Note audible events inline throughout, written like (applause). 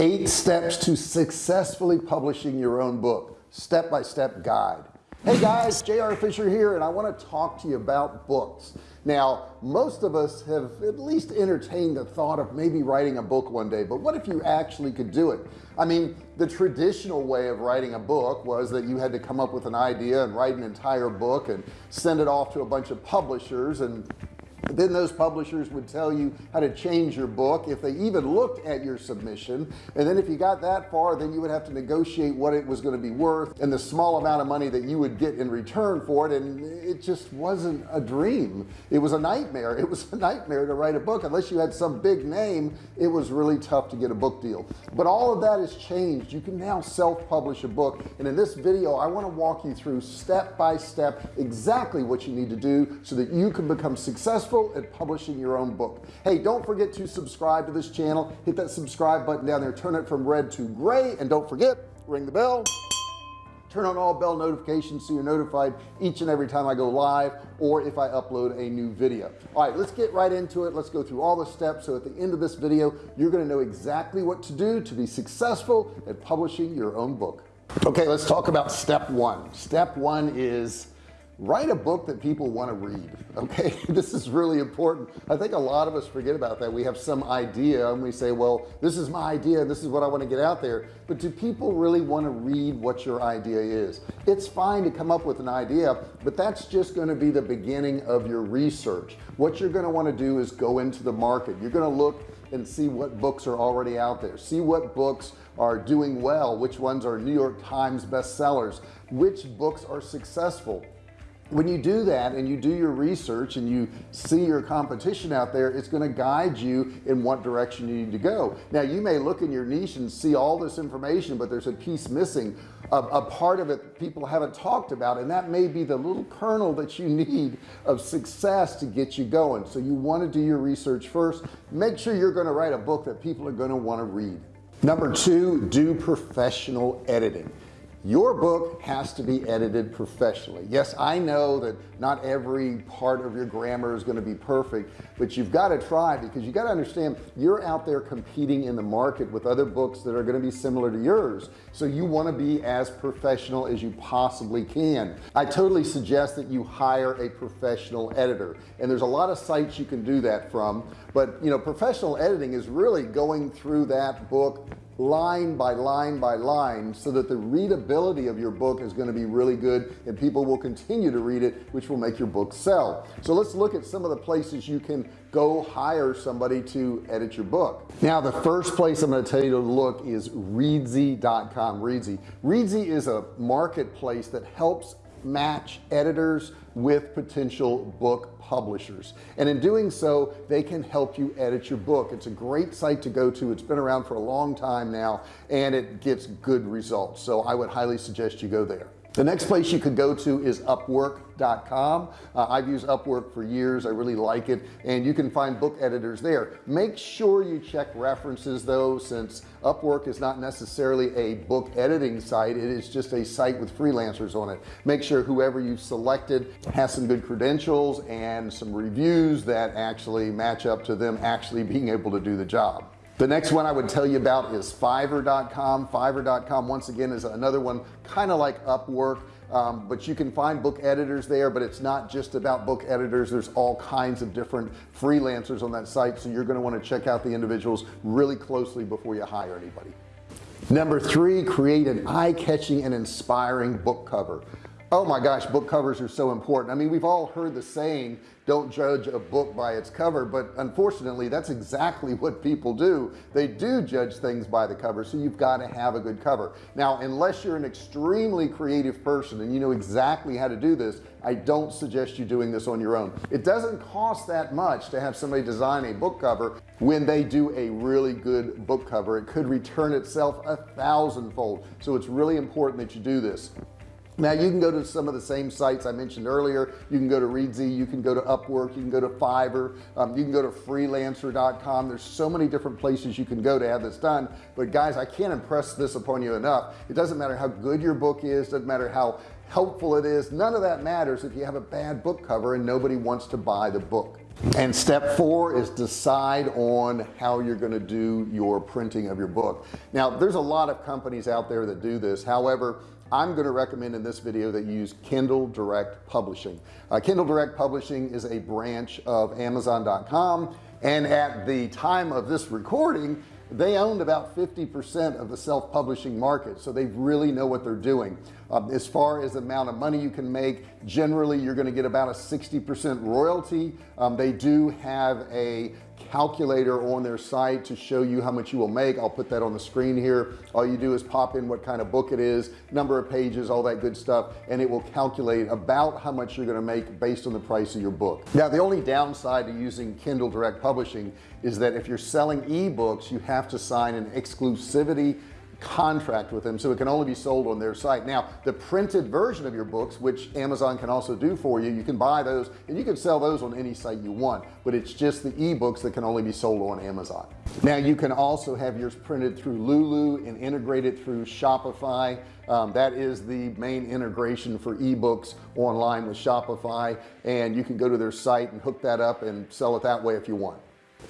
eight steps to successfully publishing your own book step-by-step -step guide. Hey guys JR Fisher here and I want to talk to you about books. Now most of us have at least entertained the thought of maybe writing a book one day but what if you actually could do it? I mean the traditional way of writing a book was that you had to come up with an idea and write an entire book and send it off to a bunch of publishers and then those publishers would tell you how to change your book if they even looked at your submission. And then if you got that far then you would have to negotiate what it was going to be worth and the small amount of money that you would get in return for it. And it just wasn't a dream. It was a nightmare. It was a nightmare to write a book. Unless you had some big name it was really tough to get a book deal. But all of that has changed. You can now self-publish a book. And in this video I want to walk you through step by step exactly what you need to do so that you can become successful successful at publishing your own book. Hey don't forget to subscribe to this channel. Hit that subscribe button down there. Turn it from red to gray. And don't forget ring the bell. Turn on all bell notifications so you're notified each and every time I go live or if I upload a new video. All right let's get right into it. Let's go through all the steps. So at the end of this video you're going to know exactly what to do to be successful at publishing your own book. Okay let's talk about step one. Step one is write a book that people want to read (laughs) okay? This is really important. I think a lot of us forget about that. We have some idea and we say well this is my idea this is what I want to get out there. But do people really want to read what your idea is? It's fine to come up with an idea but that's just going to be the beginning of your research. What you're going to want to do is go into the market. You're going to look and see what books are already out there. See what books are doing well which ones are New York Times bestsellers which books are successful when you do that and you do your research and you see your competition out there it's going to guide you in what direction you need to go. Now you may look in your niche and see all this information but there's a piece missing a, a part of it people haven't talked about and that may be the little kernel that you need of success to get you going. So you want to do your research first. Make sure you're going to write a book that people are going to want to read. Number two do professional editing your book has to be edited professionally. Yes I know that not every part of your grammar is going to be perfect but you've got to try because you got to understand you're out there competing in the market with other books that are going to be similar to yours. So you want to be as professional as you possibly can. I totally suggest that you hire a professional editor and there's a lot of sites you can do that from but you know professional editing is really going through that book line by line by line so that the readability of your book is going to be really good and people will continue to read it which will make your book sell. So let's look at some of the places you can go hire somebody to edit your book. Now the first place I'm going to tell you to look is reedsy.com reedsy reedsy is a marketplace that helps match editors with potential book publishers. And in doing so they can help you edit your book. It's a great site to go to. It's been around for a long time now and it gets good results. So I would highly suggest you go there the next place you could go to is upwork.com uh, I've used Upwork for years. I really like it. And you can find book editors there. Make sure you check references though since Upwork is not necessarily a book editing site. It is just a site with freelancers on it. Make sure whoever you've selected has some good credentials and some reviews that actually match up to them actually being able to do the job the next one I would tell you about is fiverr.com fiverr.com once again is another one kind of like Upwork um, but you can find book editors there but it's not just about book editors. There's all kinds of different freelancers on that site so you're going to want to check out the individuals really closely before you hire anybody. Number three create an eye-catching and inspiring book cover oh my gosh book covers are so important. I mean we've all heard the saying don't judge a book by its cover but unfortunately that's exactly (laughs) what people do. They do judge things by the cover so you've got to have a good cover. Now unless you're an extremely creative person and you know exactly how to do this I don't suggest you doing this on your own. It doesn't cost that much to have somebody design a book cover when they do a really good book cover. It could return itself a thousandfold. So it's really important that you do this now you can go to some of the same sites I mentioned earlier. You can go to Reedsy you can go to Upwork you can go to Fiverr um, you can go to freelancer.com there's so many different places you can go to have this done. But guys I can't impress this upon you enough. It doesn't matter how good your book is doesn't matter how helpful it is none of that matters if you have a bad book cover and nobody wants to buy the book. And step four is decide on how you're going to do your printing of your book. Now there's a lot of companies out there that do this. However I'm going to recommend in this video that you use Kindle Direct Publishing. Uh, Kindle Direct Publishing is a branch of Amazon.com and at the time of this recording they owned about 50% of the self-publishing market so they really know what they're doing. Um, as far as the amount of money you can make generally you're going to get about a 60% royalty. Um, they do have a calculator on their site to show you how much you will make. I'll put that on the screen here. All you do is pop in what kind of book it is number of pages all that good stuff and it will calculate about how much you're going to make based on the price of your book. Now the only downside to using Kindle Direct Publishing is that if you're selling ebooks you have to sign an exclusivity contract with them so it can only be sold on their site. Now the printed version of your books which Amazon can also do for you you can buy those and you can sell those on any site you want but it's just the ebooks that can only be sold on Amazon. Now you can also have yours printed through Lulu and integrated through Shopify. Um, that is the main integration for ebooks online with Shopify and you can go to their site and hook that up and sell it that way if you want.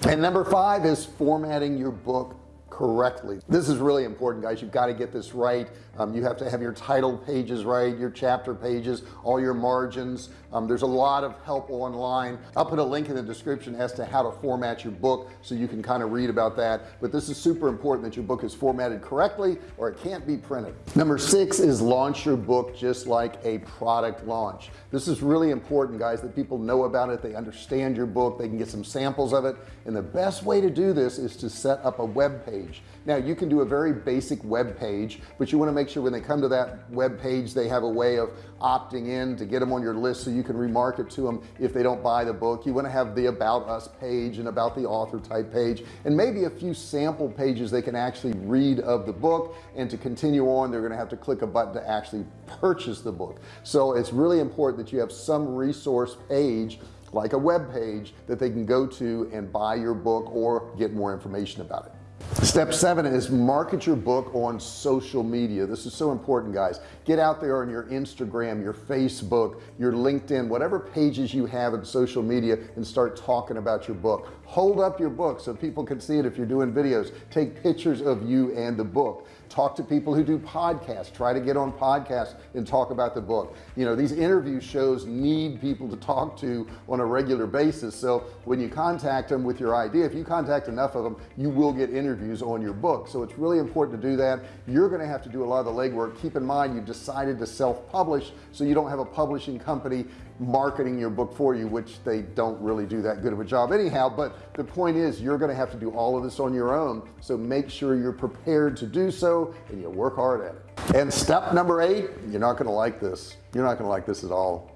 And number five is formatting your book correctly. This is really important guys. You've got to get this right. Um, you have to have your title pages right your chapter pages all your margins. Um, there's a lot of help online. I'll put a link in the description as to how to format your book so you can kind of read about that. But this is super important that your book is formatted correctly or it can't be printed. Number six is launch your book just like a product launch. This is really important guys that people know about it. They understand your book. They can get some samples of it. And the best way to do this is to set up a web page now you can do a very basic web page but you want to make sure when they come to that web page they have a way of opting in to get them on your list so you can remarket to them if they don't buy the book. You want to have the about us page and about the author type page and maybe a few sample pages they can actually read of the book and to continue on they're going to have to click a button to actually purchase the book. So it's really important that you have some resource page like a web page that they can go to and buy your book or get more information about it step seven is market your book on social media. This is so important guys. Get out there on your Instagram your Facebook your LinkedIn whatever pages you have in social media and start talking about your book hold up your book so people can see it if you're doing videos. Take pictures of you and the book. Talk to people who do podcasts. Try to get on podcasts and talk about the book. You know these interview shows need people to talk to on a regular basis. So when you contact them with your idea if you contact enough of them you will get interviews on your book. So it's really important to do that. You're going to have to do a lot of the legwork. Keep in mind you decided to self-publish so you don't have a publishing company marketing your book for you which they don't really do that good of a job anyhow but the point is you're going to have to do all of this on your own so make sure you're prepared to do so and you work hard at it. And step number eight you're not going to like this. You're not going to like this at all.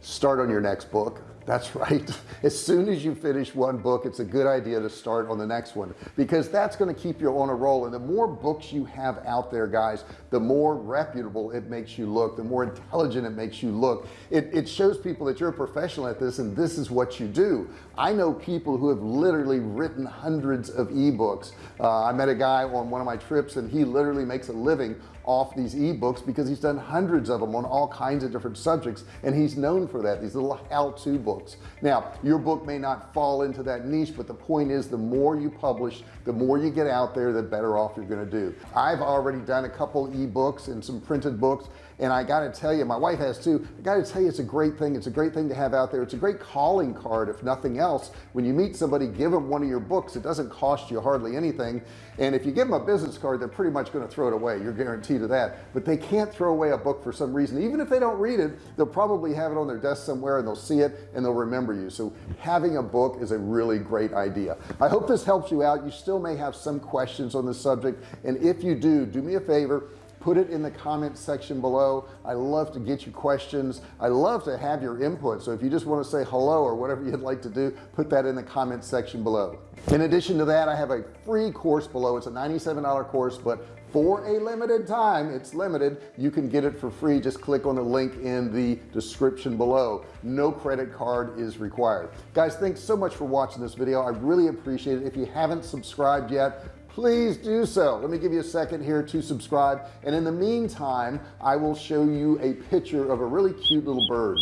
Start on your next book that's right. (laughs) As soon as you finish one book it's a good idea to start on the next one because that's going to keep you on a roll. And the more books you have out there guys the more reputable it makes you look the more intelligent it makes you look. It, it shows people that you're a professional at this and this is what you do. I know people who have literally written hundreds of ebooks. Uh, I met a guy on one of my trips and he literally makes a living off these ebooks because he's done hundreds of them on all kinds of different subjects and he's known for that these little how-to books now your book may not fall into that niche but the point is the more you publish the more you get out there the better off you're going to do. I've already done a couple ebooks and some printed books and I got to tell you my wife has too I got to tell you it's a great thing it's a great thing to have out there. It's a great calling card if nothing else. When you meet somebody give them one of your books. It doesn't cost you hardly anything and if you give them a business card they're pretty much going to throw it away. You're guaranteed of that. But they can't throw away a book for some reason. Even if they don't read it they'll probably have it on their desk somewhere and they'll see it and they'll remember you. So having a book is a really great idea. I hope this helps you out. You still may have some questions on the subject and if you do do me a favor put it in the comment section below. I love to get you questions. I love to have your input. So if you just want to say hello or whatever you'd like to do put that in the comment section below. In addition to that I have a free course below. It's a $97 course but for a limited time it's limited. You can get it for free. Just click on the link in the description below. No credit card is required. Guys thanks so much for watching this video. I really appreciate it. If you haven't subscribed yet please do so. Let me give you a second here to subscribe. And in the meantime I will show you a picture of a really cute little bird.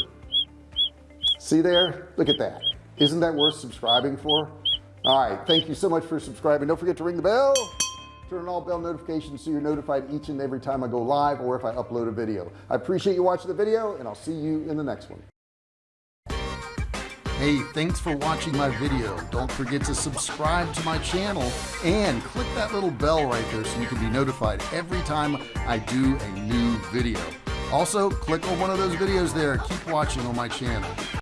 See there? Look at that. Isn't that worth subscribing for? All right thank you so much for subscribing. Don't forget to ring the bell turn on all bell notifications so you're notified each and every time I go live or if I upload a video I appreciate you watching the video and I'll see you in the next one Hey, thanks for watching my video. Don't forget to subscribe to my channel and click that little bell right there so you can be notified every time I do a new video. Also, click on one of those videos there. Keep watching on my channel.